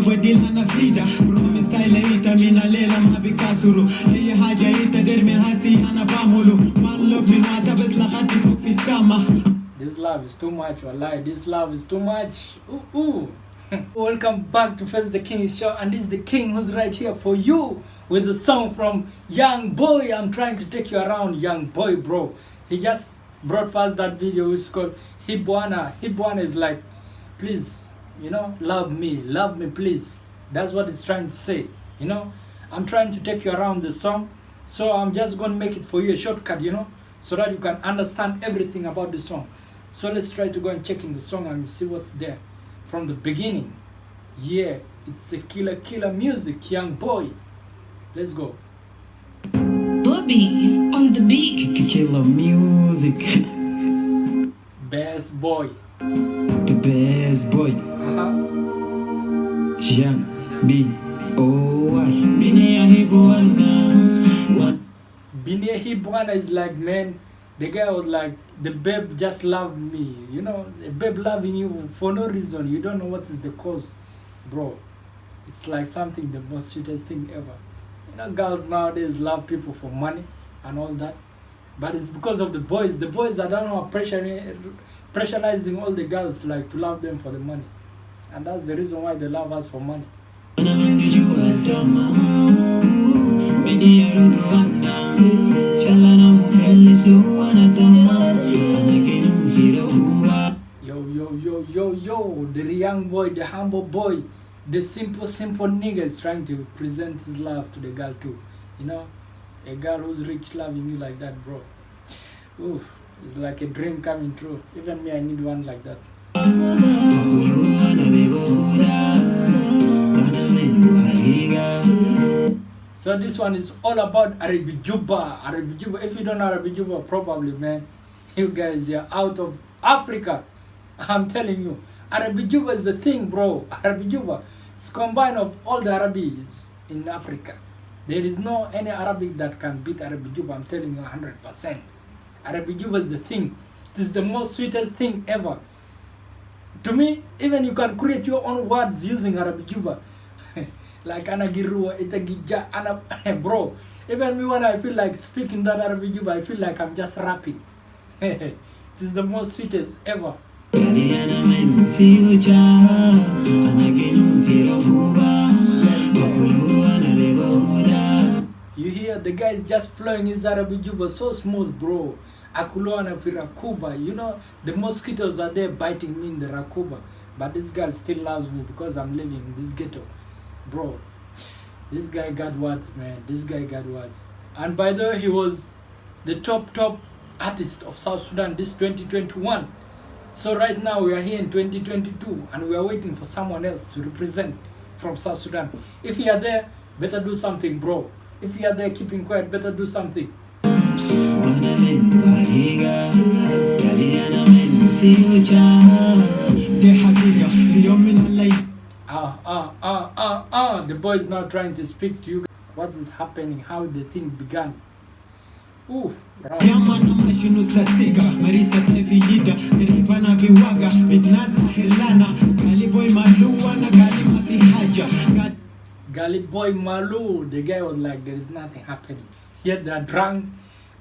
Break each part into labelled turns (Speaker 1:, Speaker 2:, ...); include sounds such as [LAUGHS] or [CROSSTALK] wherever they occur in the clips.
Speaker 1: بديل انا فريدة بروم ستايل ايتا من الليلة ما بكسروا اي حاجة ايتا دير من هاسي انا بعمله one love من وقتها بس لغتي فوق في السما
Speaker 2: This love is too much, wallahi. This love is too much. Ooh, ooh. [LAUGHS] Welcome back to First the King show, and this is the King who's right here for you with the song from Young Boy. I'm trying to take you around, Young Boy, bro. He just brought us that video which is called Hibwana. Hibwana is like, please, you know, love me, love me, please. That's what it's trying to say, you know. I'm trying to take you around the song, so I'm just gonna make it for you a shortcut, you know, so that you can understand everything about the song. So let's try to go and check in the song and see what's there from the beginning. Yeah, it's a killer, killer music, young boy. Let's go.
Speaker 3: Bobby on the beat.
Speaker 1: Killer music [LAUGHS]
Speaker 2: Best boy.
Speaker 1: Best boy. Young B O hibuana
Speaker 2: Binia Hibwana is like, man, the guy was like, the babe just loved me. You know, the babe loving you for no reason. You don't know what is the cause, bro. It's like something, the most sweetest thing ever. You know, girls nowadays love people for money and all that. But it's because of the boys. The boys, I don't know, are pressuring, pressurizing all the girls like to love them for the money. And that's the reason why they love us for money. Yo, yo, yo, yo, yo, the young boy, the humble boy, the simple, simple nigga is trying to present his love to the girl too. You know, a girl who's rich loving you like that, bro. Oof, it's like a dream coming true. Even me, I need one like that. So this one is all about Arabi Juba. Arabi Juba. If you don't know Arabi Juba, probably, man, [LAUGHS] you guys, you're out of Africa. I'm telling you. Arabi Juba is the thing, bro. Arabi Juba. It's combined of all the Arabis in Africa. There is no any Arabic that can beat Arabi Juba. I'm telling you 100%. Arabi Juba is the thing. This is the most sweetest thing ever. To me, even you can create your own words using Arabi Juba. [LAUGHS] like anagirua itagija ana [LAUGHS] bro even me when i feel like speaking that arabic Juba, i feel like i'm just rapping [LAUGHS] this is the most sweetest ever the guy is just flowing his arabic juba so smooth bro. Akuloana firakuba you know the mosquitoes are there biting me in the rakuba but this girl still loves me because i'm living in this ghetto. Bro this guy got words man. This guy got words. And by the way he was the top top artist of south sudan this 2021 so right now we are here in 2022 and we are waiting for someone else to represent from south sudan. If you are there better do something bro if you are there keeping quiet better do something. Ah ah ah ah ah. The boy is now trying to speak to you. What is happening? How the thing began? Ooh, right. Gully boy Malu, the guy was like, there is nothing happening. Yet they're drunk,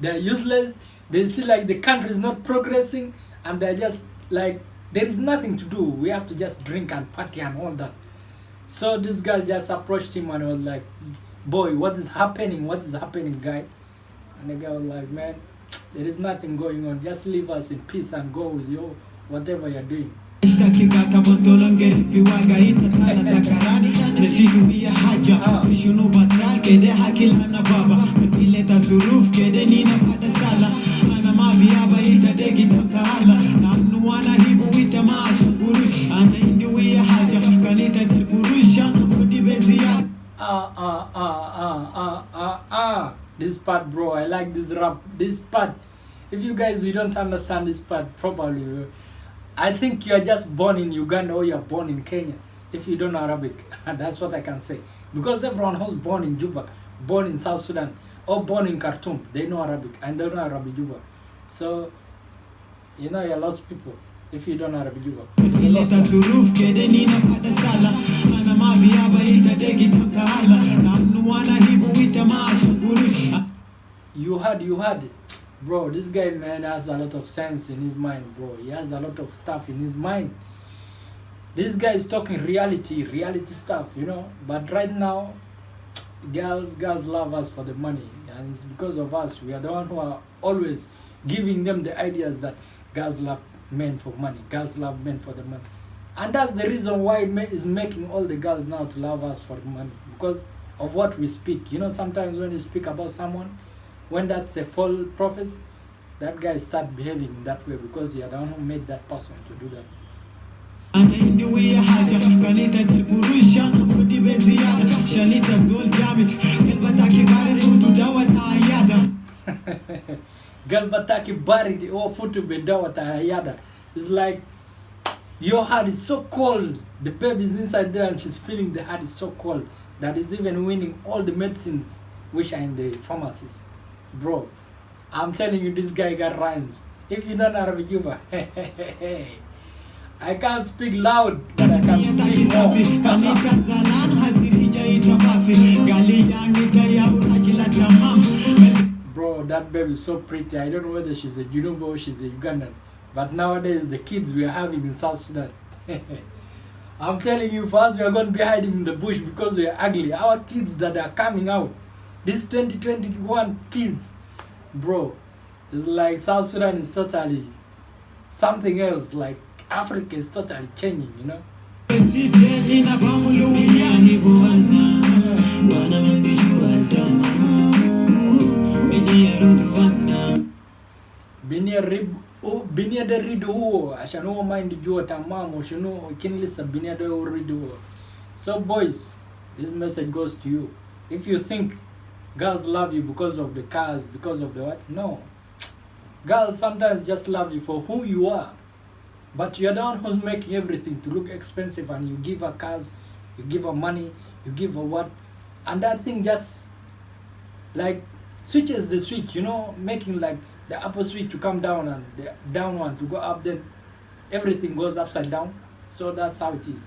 Speaker 2: they're useless, they see like the country is not progressing, and they're just like, there is nothing to do. We have to just drink and party and all that. So this girl just approached him and was like, boy, what is happening? What is happening, guy? And the guy was like, man, there is nothing going on. Just leave us in peace and go with you, whatever you're doing.
Speaker 1: Waga itatala sakarani haja kede hakila na baba suruf kede nina pada sala Namnu wana hibu haja. Kanita
Speaker 2: ah ah ah ah ah ah ah. This part bro i like this rap. This part. If you guys you don't understand this part properly I think you're just born in Uganda or you're born in Kenya if you don't know Arabic. [LAUGHS] That's what I can say. Because everyone who's born in Juba, born in South Sudan, or born in Khartoum, they know Arabic and they know Arabic Juba. So, you know, you're lost people if you don't know Arabic Juba. You had, you had. Bro, this guy man has a lot of sense in his mind, bro. He has a lot of stuff in his mind. This guy is talking reality, reality stuff, you know. But right now, girls, girls love us for the money, and it's because of us. We are the one who are always giving them the ideas that girls love men for money, girls love men for the money, and that's the reason why it is making all the girls now to love us for money because of what we speak. You know, sometimes when you speak about someone, when that's a false prophecy, that guy start behaving that way because you are the one who made that person to do that.
Speaker 1: أنا عندي ويا حاجة كانت القروش أنا بدي بزيادة شانيت الزول جامد قلبتك بارد وتدوت عيادة
Speaker 2: galbataki baridi or futu bedawa tayada it's like your heart is so cold the baby is inside there and she's feeling the heart is so cold that is even winning all the medicines which are in the pharmacies bro i'm telling you this guy got rhymes if you don't know arabic juba i can't speak loud but i can speak more
Speaker 1: kanita zalan hasiri jaitwa bafi gali yangi gaya urajila
Speaker 2: Bro, that baby is so pretty. I don't know whether she's a Junuba or she's a Ugandan. But nowadays, the kids we are having in South Sudan. [LAUGHS] I'm telling you, first we are going to be hiding in the bush because we are ugly. Our kids that are coming out, these 2021 kids, bro, it's like South Sudan is totally something else. Like Africa is totally changing, you know?
Speaker 1: Siteni na pamulu wiyahi buwana Wana mambijua tamamu Mini ya rudu wana
Speaker 2: binia rib o binia da rido huo ashan huo mind jua tamamu shunu kinlisa binia da huo rido huo so boys this message goes to you if you think girls love you because of the cars because of the what? No. Girls sometimes just love you for who you are. But you're the one who's making everything to look expensive and you give her cars you give her money you give her what? And that thing just like switches the switch you know making like the upper switch to come down and the down one to go up then everything goes upside down. So that's how it is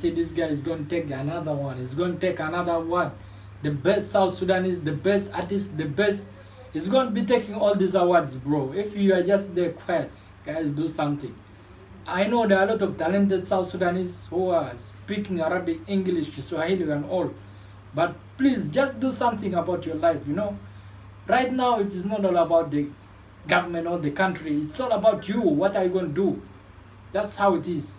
Speaker 2: see this guy is going to take another one he's going to take another one. The best south sudanese the best artist the best he's going to be taking all these awards bro. If you are just there quiet guys do something. I know there are a lot of talented south sudanese who are speaking arabic english swahili and all but please just do something about your life you know. Right now it is not all about the government or the country it's all about you what are you going to do? That's how it is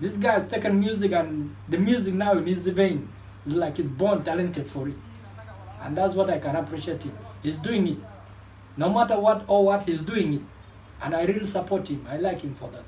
Speaker 2: this guy has taken music and the music now in his vein is like he's born talented for it and that's what i can appreciate him he's doing it no matter what or what he's doing it and i really support him i like him for that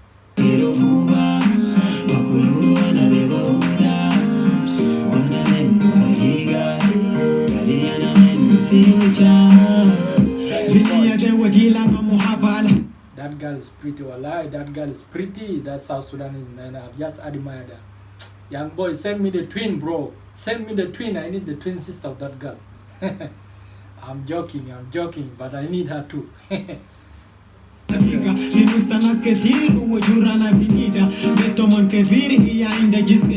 Speaker 2: that girl is pretty wallahi that girl is pretty that south sudanese man i've just admired her young boy send me the twin bro send me the twin i need the twin sister of that girl [LAUGHS] i'm joking i'm joking but i need her too
Speaker 1: فيك لنوستا ناس كتير وجورانا بنيدا بيتهم كبير هي عندها جسم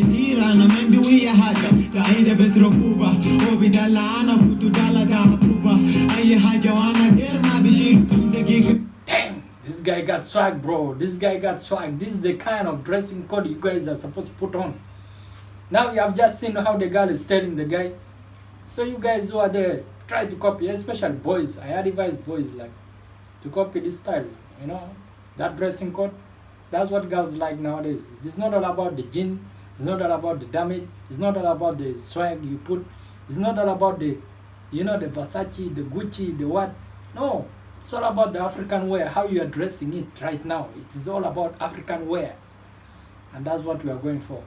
Speaker 2: Got swag, bro. This guy got swag. This is the kind of dressing code you guys are supposed to put on. Now you have just seen how the girl is telling the guy. So you guys who are there, try to copy, especially boys. I advise boys like to copy this style. You know, that dressing code. That's what girls like nowadays. It's not all about the gin. It's not all about the damage. It's not all about the swag you put. It's not all about the, you know, the Versace, the Gucci, the what. No, it's all about the African wear, how you are dressing it right now. It is all about African wear. And that's what we are going for.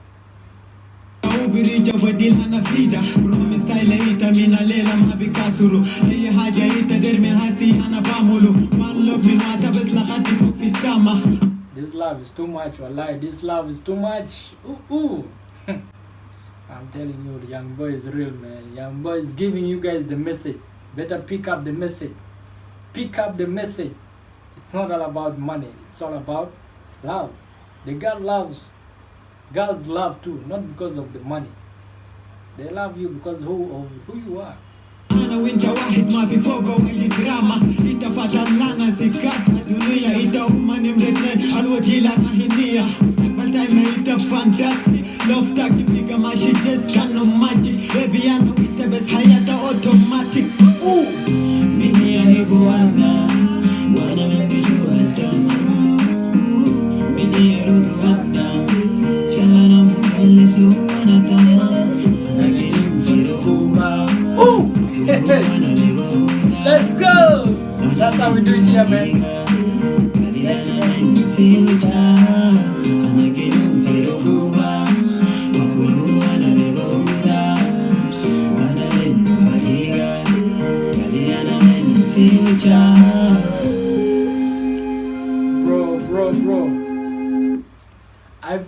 Speaker 1: وبريجة بديل انا فريدة بروم ستايل ايتا من الليلة ما بكاسرو اي حاجة ايتا دير من هاسي انا بعمله وان لوف من واتا بس لغتي فوق في السما
Speaker 2: This love is too much, wallahi. This love is too much. Ooh, ooh. [LAUGHS] I'm telling you, the young boy is real, man. Young boy is giving you guys the message. Better pick up the message. Pick up the message. It's not all about money. It's all about love. The girl loves. Girls love too, not because of the money. They love you because who of who you are.
Speaker 4: Ooh.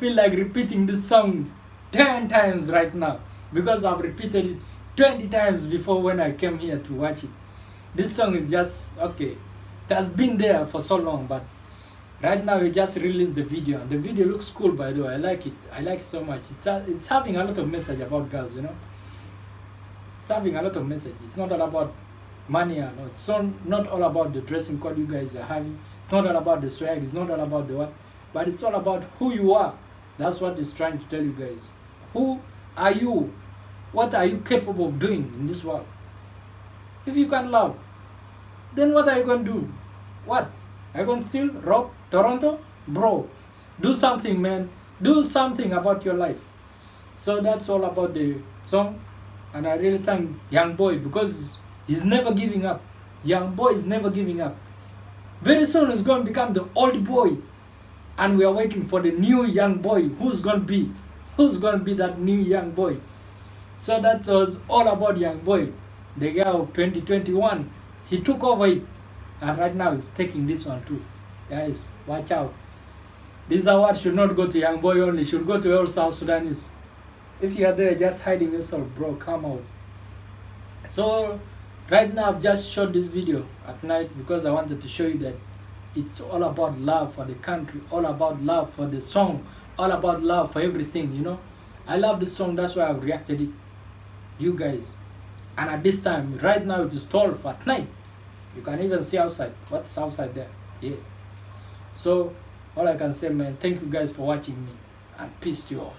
Speaker 2: Feel like repeating this song 10 times right now because I've repeated it 20 times before when I came here to watch it. This song is just okay. It has been there for so long, but right now we just released the video, and the video looks cool by the way. I like it. I like it so much. It's a, it's having a lot of message about girls, you know. It's having a lot of message. It's not all about money and all. It's not, not all about the dressing code you guys are having. It's not all about the swag. It's not all about the what, but it's all about who you are. That's what it's trying to tell you guys. Who are you? What are you capable of doing in this world? If you can love, then what are you going to do? What? Are you going to steal, rob Toronto? Bro, do something, man. Do something about your life. So that's all about the song. And I really thank Young Boy because he's never giving up. Young Boy is never giving up. Very soon he's going to become the old boy. And we are waiting for the new young boy. Who's going to be? Who's going to be that new young boy? So that was all about Young Boy, the guy of 2021. He took over it, and right now he's taking this one too. Guys, watch out. This award should not go to Young Boy only, should go to all South Sudanese. If you are there just hiding yourself, bro, come out. So, right now I've just shot this video at night because I wanted to show you that it's all about love for the country, all about love for the song, all about love for everything, you know. I love the song, that's why I've reacted it. You guys. And at this time right now it is 12 at night. You can even see outside. What's outside there? Yeah. So all i can say man thank you guys for watching me. And peace to you all.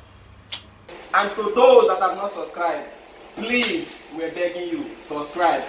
Speaker 3: And to those that have not subscribed, please, we're begging you, subscribe.